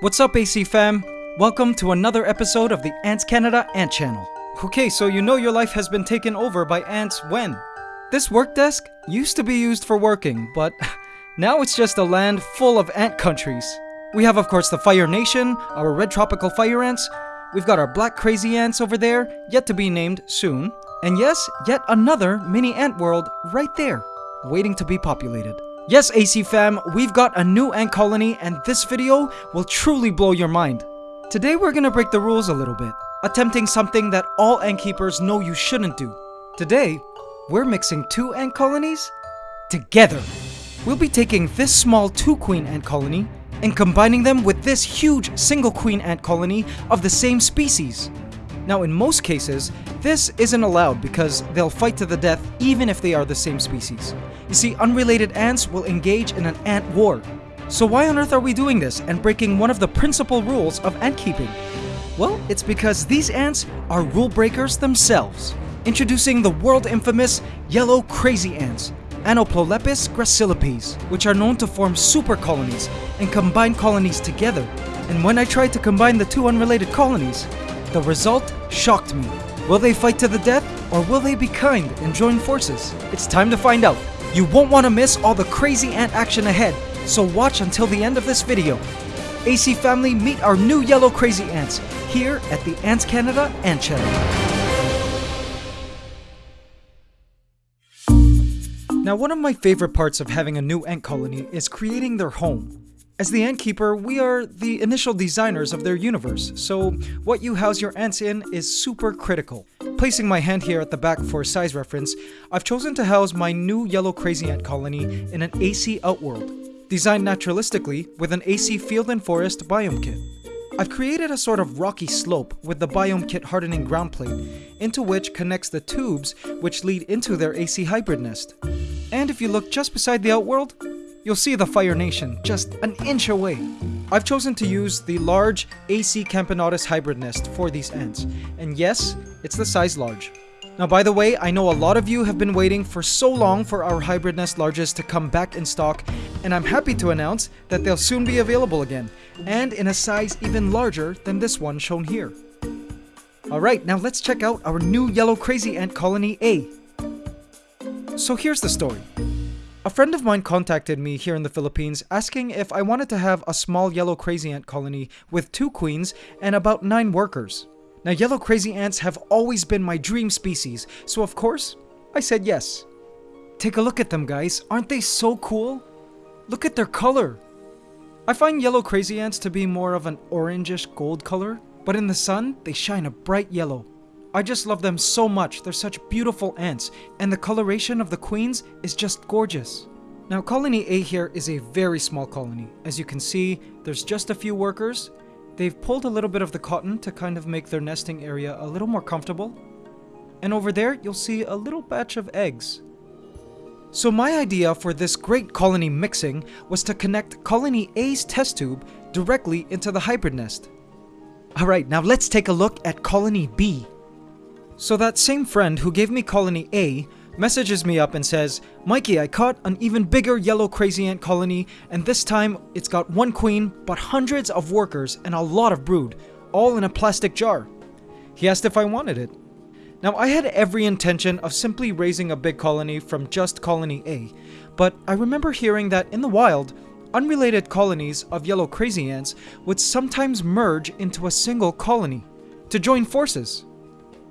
What's up, AC fam? Welcome to another episode of the Ants Canada Ant Channel. Okay, so you know your life has been taken over by ants when? This work desk used to be used for working, but now it's just a land full of ant countries. We have, of course, the Fire Nation, our red tropical fire ants. We've got our black crazy ants over there, yet to be named soon. And yes, yet another mini ant world right there, waiting to be populated. Yes, AC fam, we've got a new ant colony, and this video will truly blow your mind. Today we're gonna break the rules a little bit, attempting something that all ant keepers know you shouldn't do. Today, we're mixing two ant colonies together. We'll be taking this small two queen ant colony and combining them with this huge single queen ant colony of the same species. Now, in most cases, this isn't allowed because they'll fight to the death even if they are the same species. You see, unrelated ants will engage in an ant war. So why on earth are we doing this and breaking one of the principal rules of ant keeping? Well, it's because these ants are rule breakers themselves. Introducing the world infamous yellow crazy ants, Anoplolepis gracilipes, which are known to form super colonies and combine colonies together. And when I tried to combine the two unrelated colonies, the result shocked me. Will they fight to the death, or will they be kind and join forces? It's time to find out. You won't want to miss all the crazy ant action ahead, so watch until the end of this video. AC family, meet our new yellow crazy ants here at the Ants Canada Ant Channel. Now, one of my favorite parts of having a new ant colony is creating their home. As the ant keeper, we are the initial designers of their universe, so what you house your ants in is super critical. Placing my hand here at the back for size reference, I've chosen to house my new yellow crazy ant colony in an AC Outworld, designed naturalistically with an AC Field and Forest biome kit. I've created a sort of rocky slope with the biome kit hardening ground plate, into which connects the tubes which lead into their AC hybrid nest. And if you look just beside the outworld, you'll see the Fire Nation just an inch away. I've chosen to use the large AC Camponotus hybrid nest for these ants, and yes, it's the size large. Now by the way, I know a lot of you have been waiting for so long for our hybrid nest larges to come back in stock, and I'm happy to announce that they'll soon be available again, and in a size even larger than this one shown here. Alright, now let's check out our new yellow crazy ant colony A. So here's the story. A friend of mine contacted me here in the Philippines asking if I wanted to have a small yellow crazy ant colony with two queens and about nine workers. Now, yellow crazy ants have always been my dream species, so of course, I said yes. Take a look at them, guys. Aren't they so cool? Look at their color. I find yellow crazy ants to be more of an orangish gold color, but in the sun, they shine a bright yellow. I just love them so much, they're such beautiful ants, and the coloration of the queens is just gorgeous. Now colony A here is a very small colony. As you can see, there's just a few workers. They've pulled a little bit of the cotton to kind of make their nesting area a little more comfortable. And over there, you'll see a little batch of eggs. So my idea for this great colony mixing was to connect colony A's test tube directly into the hybrid nest. Alright, now let's take a look at colony B. So that same friend who gave me colony A messages me up and says, Mikey, I caught an even bigger yellow crazy ant colony, and this time it's got one queen, but hundreds of workers and a lot of brood, all in a plastic jar. He asked if I wanted it. Now, I had every intention of simply raising a big colony from just colony A, but I remember hearing that in the wild, unrelated colonies of yellow crazy ants would sometimes merge into a single colony to join forces.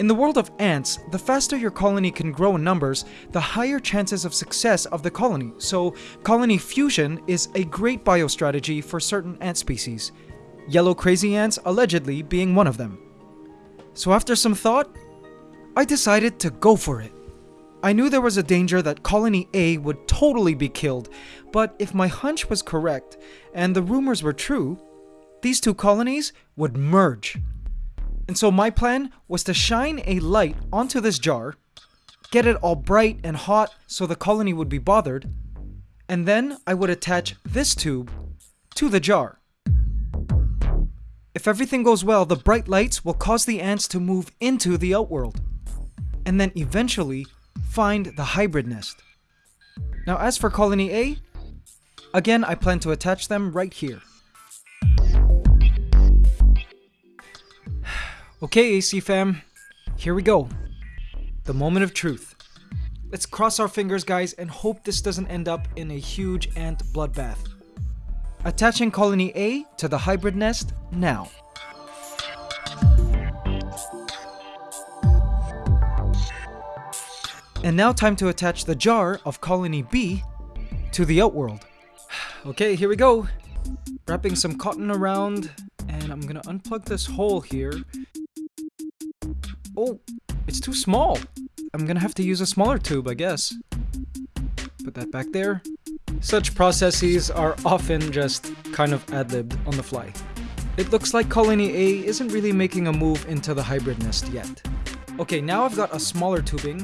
In the world of ants, the faster your colony can grow in numbers, the higher chances of success of the colony, so colony fusion is a great biostrategy for certain ant species, yellow crazy ants allegedly being one of them. So after some thought, I decided to go for it. I knew there was a danger that Colony A would totally be killed, but if my hunch was correct, and the rumors were true, these two colonies would merge. And so my plan was to shine a light onto this jar, get it all bright and hot so the colony would be bothered, and then I would attach this tube to the jar. If everything goes well, the bright lights will cause the ants to move into the outworld, and then eventually find the hybrid nest. Now as for colony A, again I plan to attach them right here. Okay, AC fam, here we go. The moment of truth. Let's cross our fingers, guys, and hope this doesn't end up in a huge ant bloodbath. Attaching colony A to the hybrid nest now. And now time to attach the jar of colony B to the outworld. Okay, here we go. Wrapping some cotton around, and I'm gonna unplug this hole here. Oh, it's too small. I'm gonna have to use a smaller tube, I guess. Put that back there. Such processes are often just kind of ad-libbed on the fly. It looks like Colony A isn't really making a move into the hybrid nest yet. Okay, now I've got a smaller tubing,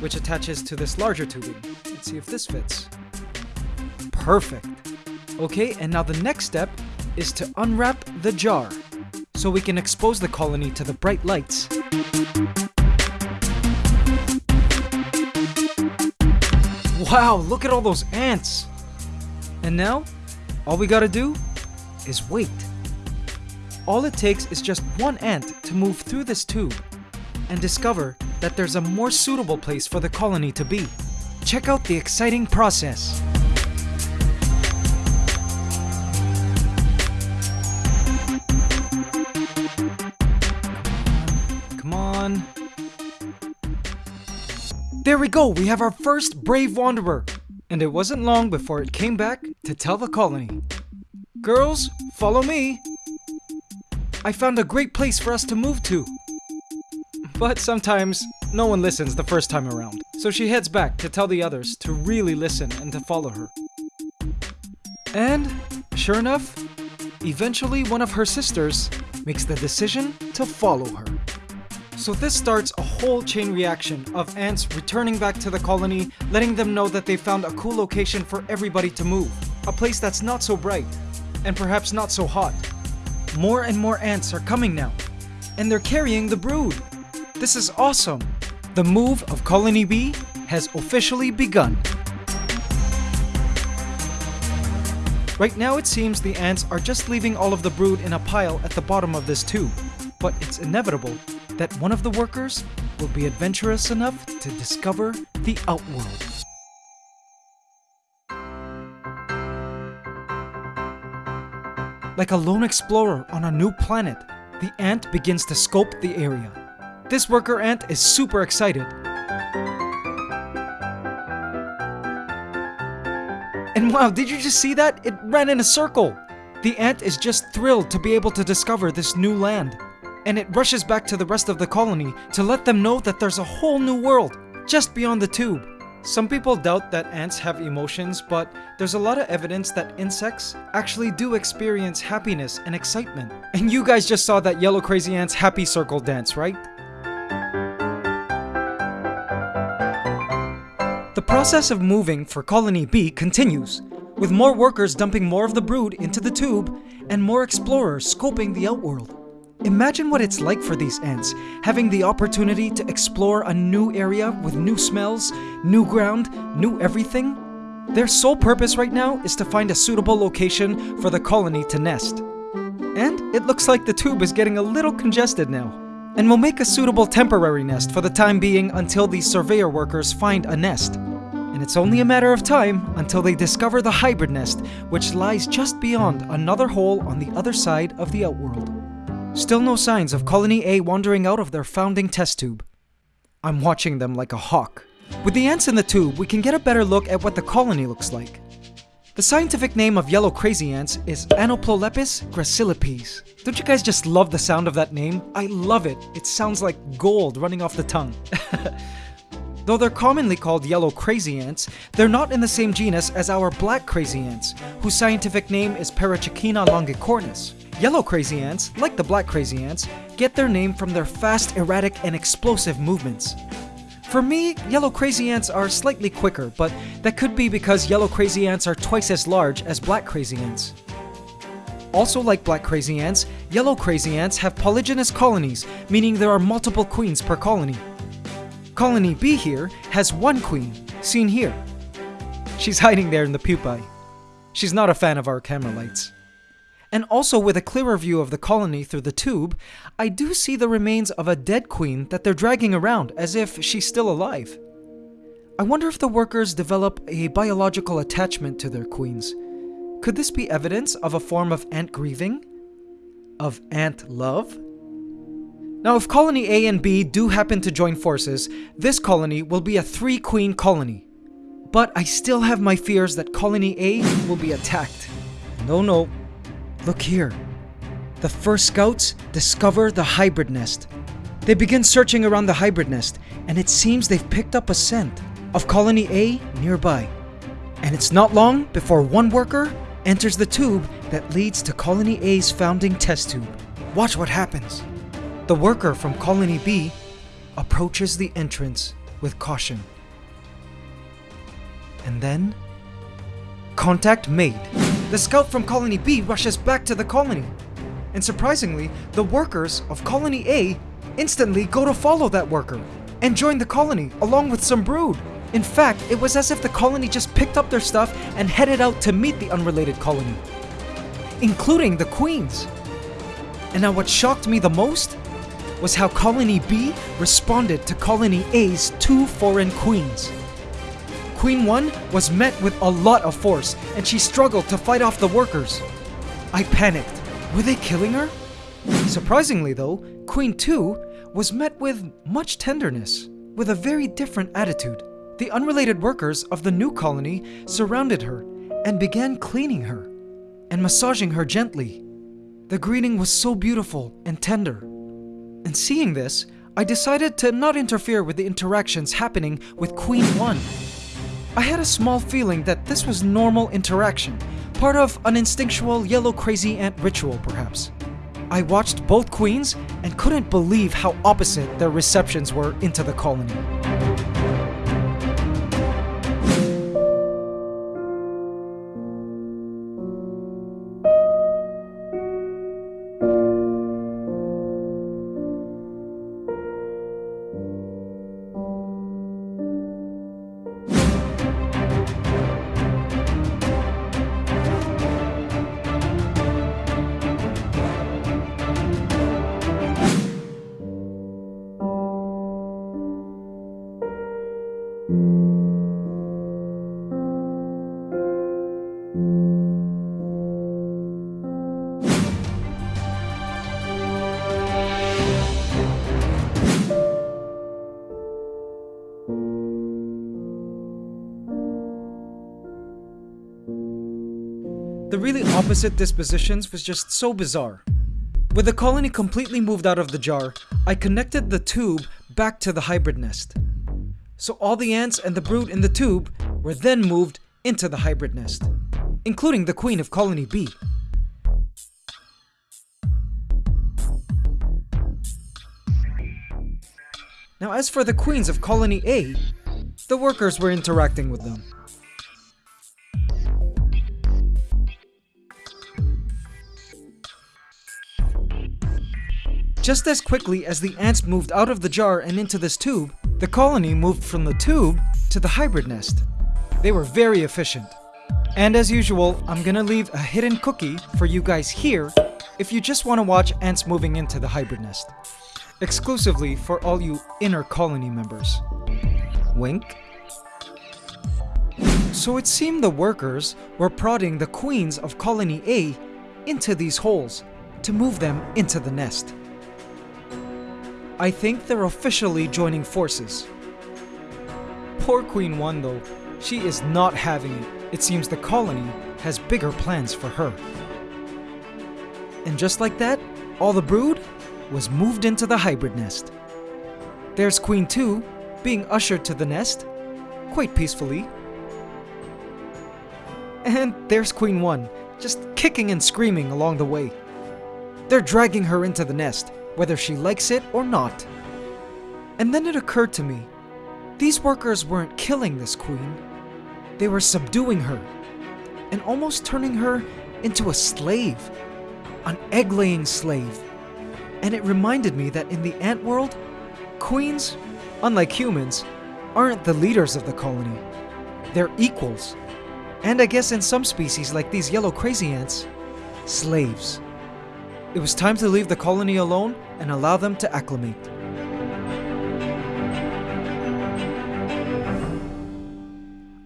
which attaches to this larger tubing. Let's see if this fits. Perfect. Okay, and now the next step is to unwrap the jar so we can expose the colony to the bright lights. Wow, look at all those ants! And now, all we gotta do is wait. All it takes is just one ant to move through this tube and discover that there's a more suitable place for the colony to be. Check out the exciting process. We go, we have our first brave wanderer. And it wasn't long before it came back to tell the colony. Girls, follow me. I found a great place for us to move to. But sometimes, no one listens the first time around. So she heads back to tell the others to really listen and to follow her. And, sure enough, eventually one of her sisters makes the decision to follow her. So this starts a whole chain reaction of ants returning back to the colony, letting them know that they found a cool location for everybody to move. A place that's not so bright, and perhaps not so hot. More and more ants are coming now, and they're carrying the brood. This is awesome. The move of Colony B has officially begun. Right now it seems the ants are just leaving all of the brood in a pile at the bottom of this tube, but it's inevitable that one of the workers will be adventurous enough to discover the Outworld. Like a lone explorer on a new planet, the ant begins to scope the area. This worker ant is super excited. And wow, did you just see that? It ran in a circle! The ant is just thrilled to be able to discover this new land and it rushes back to the rest of the colony to let them know that there's a whole new world just beyond the tube. Some people doubt that ants have emotions, but there's a lot of evidence that insects actually do experience happiness and excitement. And you guys just saw that Yellow Crazy Ant's happy circle dance, right? The process of moving for Colony B continues, with more workers dumping more of the brood into the tube and more explorers scoping the outworld. Imagine what it's like for these ants, having the opportunity to explore a new area with new smells, new ground, new everything. Their sole purpose right now is to find a suitable location for the colony to nest. And it looks like the tube is getting a little congested now, and will make a suitable temporary nest for the time being until these surveyor workers find a nest. And it's only a matter of time until they discover the hybrid nest, which lies just beyond another hole on the other side of the outworld. Still no signs of Colony A wandering out of their founding test tube. I'm watching them like a hawk. With the ants in the tube, we can get a better look at what the colony looks like. The scientific name of yellow crazy ants is Anoplolepis gracilipes. Don't you guys just love the sound of that name? I love it. It sounds like gold running off the tongue. Though they're commonly called yellow crazy ants, they're not in the same genus as our black crazy ants, whose scientific name is Paratrechina longicornis. Yellow crazy ants, like the black crazy ants, get their name from their fast, erratic, and explosive movements. For me, yellow crazy ants are slightly quicker, but that could be because yellow crazy ants are twice as large as black crazy ants. Also like black crazy ants, yellow crazy ants have polygynous colonies, meaning there are multiple queens per colony. Colony B here has one queen, seen here. She's hiding there in the pupae. She's not a fan of our camera lights. And also, with a clearer view of the colony through the tube, I do see the remains of a dead queen that they're dragging around as if she's still alive. I wonder if the workers develop a biological attachment to their queens. Could this be evidence of a form of ant grieving? Of ant love? Now, if Colony A and B do happen to join forces, this colony will be a three queen colony. But I still have my fears that Colony A will be attacked. No, no. Look here. The first scouts discover the hybrid nest. They begin searching around the hybrid nest, and it seems they've picked up a scent of Colony A nearby. And it's not long before one worker enters the tube that leads to Colony A's founding test tube. Watch what happens. The worker from Colony B approaches the entrance with caution. And then, contact made. The scout from Colony B rushes back to the colony. And surprisingly, the workers of Colony A instantly go to follow that worker and join the colony along with some brood. In fact, it was as if the colony just picked up their stuff and headed out to meet the unrelated colony, including the queens. And now what shocked me the most was how Colony B responded to Colony A's two foreign queens. Queen 1 was met with a lot of force, and she struggled to fight off the workers. I panicked. Were they killing her? Surprisingly though, Queen 2 was met with much tenderness, with a very different attitude. The unrelated workers of the new colony surrounded her and began cleaning her and massaging her gently. The greeting was so beautiful and tender. And seeing this, I decided to not interfere with the interactions happening with Queen 1. I had a small feeling that this was normal interaction, part of an instinctual yellow crazy ant ritual perhaps. I watched both queens and couldn't believe how opposite their receptions were into the colony. Opposite dispositions was just so bizarre. With the colony completely moved out of the jar, I connected the tube back to the hybrid nest. So all the ants and the brood in the tube were then moved into the hybrid nest, including the queen of colony B. Now as for the queens of colony A, the workers were interacting with them. Just as quickly as the ants moved out of the jar and into this tube, the colony moved from the tube to the hybrid nest. They were very efficient. And as usual, I'm gonna leave a hidden cookie for you guys here if you just want to watch ants moving into the hybrid nest. Exclusively for all you inner colony members. Wink. So it seemed the workers were prodding the queens of colony A into these holes to move them into the nest. I think they're officially joining forces. Poor Queen 1 though, she is not having it. It seems the colony has bigger plans for her. And just like that, all the brood was moved into the hybrid nest. There's Queen 2 being ushered to the nest, quite peacefully. And there's Queen 1, just kicking and screaming along the way. They're dragging her into the nest, whether she likes it or not. And then it occurred to me, these workers weren't killing this queen, they were subduing her, and almost turning her into a slave, an egg-laying slave. And it reminded me that in the ant world, queens, unlike humans, aren't the leaders of the colony. They're equals. And I guess in some species like these yellow crazy ants, slaves. It was time to leave the colony alone and allow them to acclimate.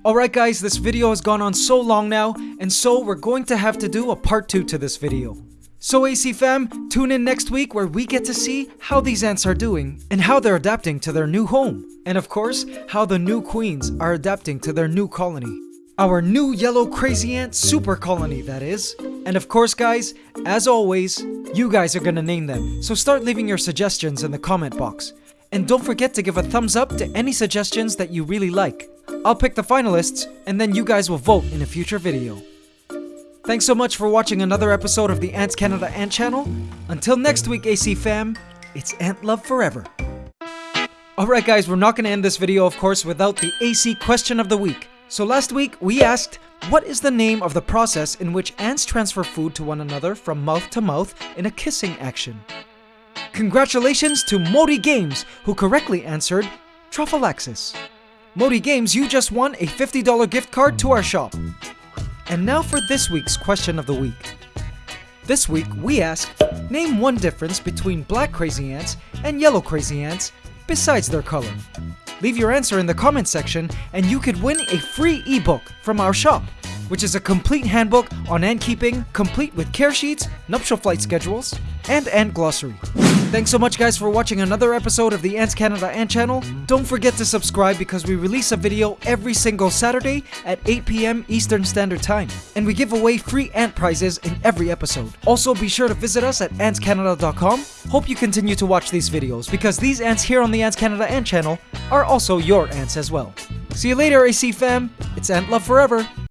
Alright guys, this video has gone on so long now, and so we're going to have to do a part 2 to this video. So AC fam, tune in next week where we get to see how these ants are doing and how they're adapting to their new home. And of course, how the new queens are adapting to their new colony. Our new yellow crazy ant super colony, that is. And of course guys, as always, you guys are gonna name them, so start leaving your suggestions in the comment box. And don't forget to give a thumbs up to any suggestions that you really like. I'll pick the finalists, and then you guys will vote in a future video. Thanks so much for watching another episode of the Ants Canada Ant Channel. Until next week, AC fam, it's Ant Love Forever. Alright guys, we're not to end this video of course without the AC question of the week. So last week, we asked, what is the name of the process in which ants transfer food to one another from mouth to mouth in a kissing action? Congratulations to Modi Games, who correctly answered Trophallaxis. Modi Games, you just won a $50 gift card to our shop. And now for this week's question of the week. This week, we ask, name one difference between black crazy ants and yellow crazy ants besides their color. Leave your answer in the comment section and you could win a free ebook from our shop, which is a complete handbook on ant keeping, complete with care sheets, nuptial flight schedules, and ant glossary. Thanks so much guys for watching another episode of the Ants Canada Ant Channel. Don't forget to subscribe because we release a video every single Saturday at 8 p.m. Eastern Standard Time. And we give away free ant prizes in every episode. Also be sure to visit us at antscanada.com. Hope you continue to watch these videos because these ants here on the Ants Canada Ant Channel are also your ants as well. See you later AC fam, it's Ant Love Forever!